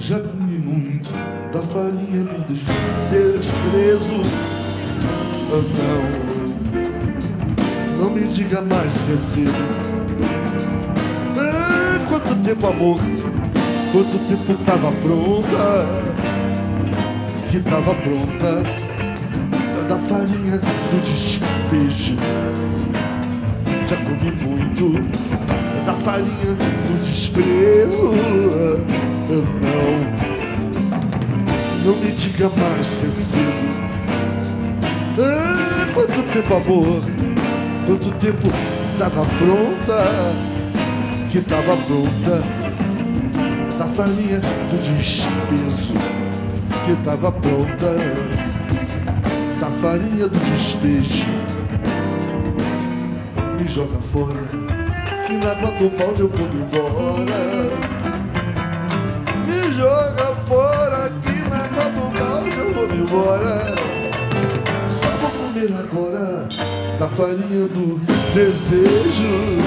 Já comi muito da farinha do desprezo. Oh, não, não me diga mais que é cedo. Ah, quanto tempo, amor, quanto tempo tava pronta, que tava pronta da farinha do despejo. Já comi muito da farinha do desprezo. Não, não me diga mais que cedo. Ah, quanto tempo, amor, quanto tempo tava pronta, que tava pronta da farinha do despeso, que tava pronta da farinha do despejo. Me joga fora, que na água do balde eu vou embora. Joga fora, que na do balde eu vou me embora. Só vou comer agora da farinha do desejo.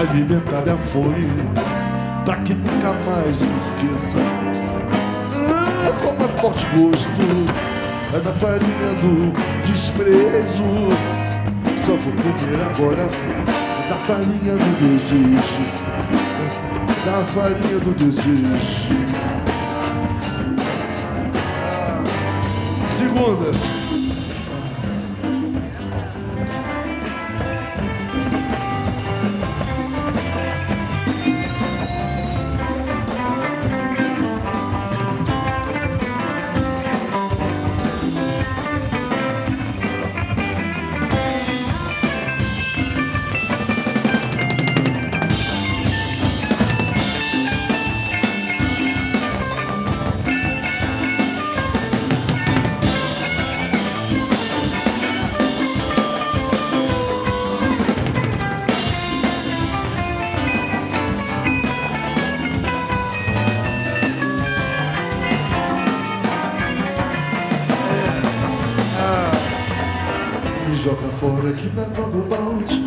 Alimentar minha fome, pra que nunca mais me esqueça. Ah, como é forte gosto é da farinha do desprezo. Só vou comer agora da farinha do desejo. Da farinha do desejo. Ah, segunda. Joga fora que na água do balde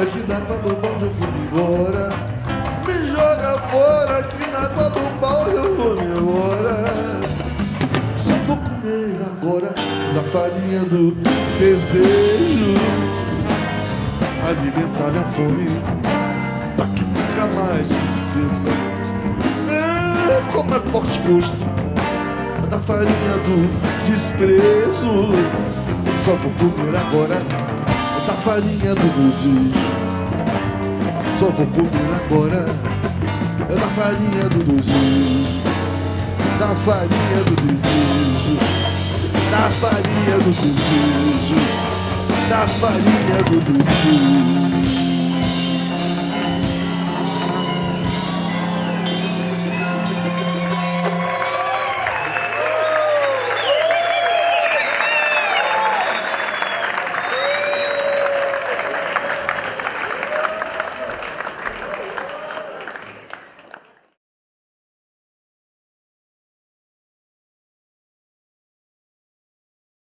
Aqui na água do balde eu vou embora. Me joga fora que na água do balde eu vou embora. Só vou comer agora da farinha do desejo Alimentar minha fome Pra que nunca mais esqueça. É, Como é forte gosto da farinha do desprezo só vou comer agora da farinha do desejo. Só vou comer agora da farinha do desejo. Da farinha do desejo. Da farinha do desejo. Da farinha do desejo.